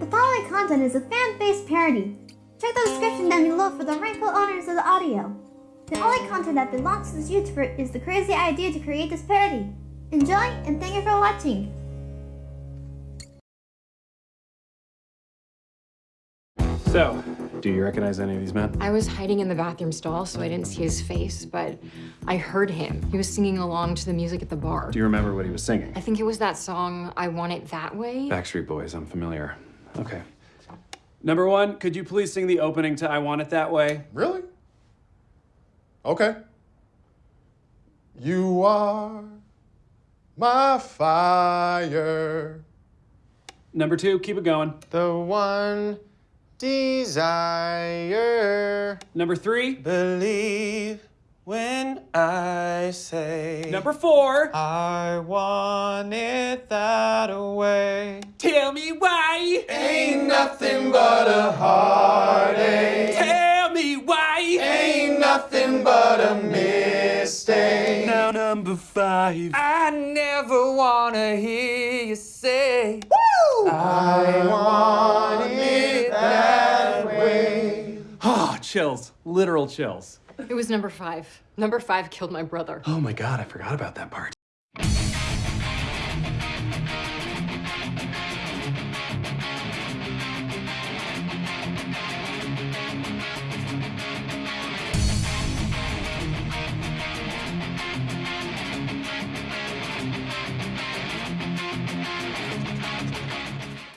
The following content is a fan-based parody. Check the description down below for the rightful owners of the audio. The only content that belongs to this YouTuber is the crazy idea to create this parody. Enjoy and thank you for watching. So, do you recognize any of these men? I was hiding in the bathroom stall, so I didn't see his face, but I heard him. He was singing along to the music at the bar. Do you remember what he was singing? I think it was that song, I Want It That Way. Backstreet Boys, I'm familiar. Okay. Number one, could you please sing the opening to I Want It That Way? Really? Okay. You are my fire. Number two, keep it going. The one desire. Number three. Believe when I say. Number four. I want it that way. Tell me why. Ain't nothing but a heartache. Tell me why. Ain't nothing but a mistake. Now number five. I never wanna hear you say. I want it that way. Oh, chills. Literal chills. It was number five. Number five killed my brother. Oh my god, I forgot about that part.